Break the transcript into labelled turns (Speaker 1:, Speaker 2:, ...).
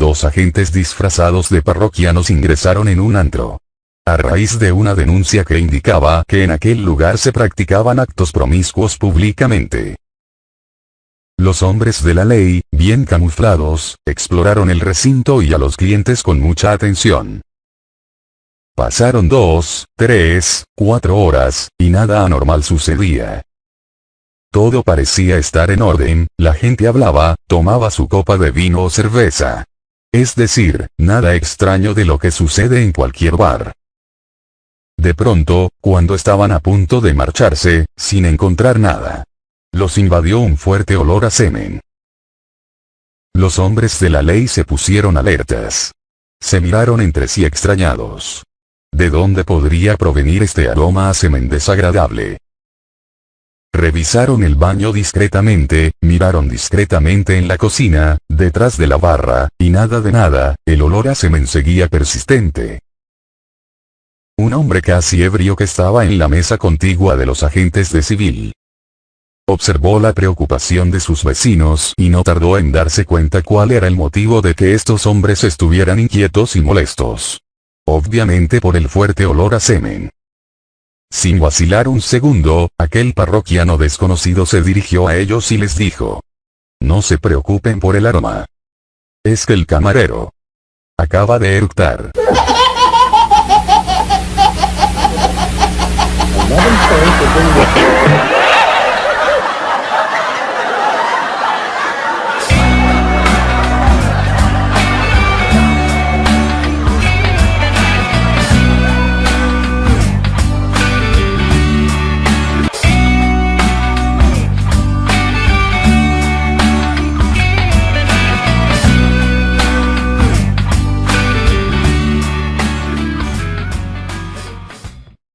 Speaker 1: dos agentes disfrazados de parroquianos ingresaron en un antro. A raíz de una denuncia que indicaba que en aquel lugar se practicaban actos promiscuos públicamente. Los hombres de la ley, bien camuflados, exploraron el recinto y a los clientes con mucha atención. Pasaron dos, tres, cuatro horas, y nada anormal sucedía. Todo parecía estar en orden, la gente hablaba, tomaba su copa de vino o cerveza. Es decir, nada extraño de lo que sucede en cualquier bar. De pronto, cuando estaban a punto de marcharse, sin encontrar nada, los invadió un fuerte olor a semen. Los hombres de la ley se pusieron alertas. Se miraron entre sí extrañados. ¿De dónde podría provenir este aroma a semen desagradable? Revisaron el baño discretamente, miraron discretamente en la cocina, detrás de la barra, y nada de nada, el olor a semen seguía persistente. Un hombre casi ebrio que estaba en la mesa contigua de los agentes de civil. Observó la preocupación de sus vecinos y no tardó en darse cuenta cuál era el motivo de que estos hombres estuvieran inquietos y molestos. Obviamente por el fuerte olor a semen. Sin vacilar un segundo, aquel parroquiano desconocido se dirigió a ellos y les dijo. No se preocupen por el aroma. Es que el camarero acaba de eructar.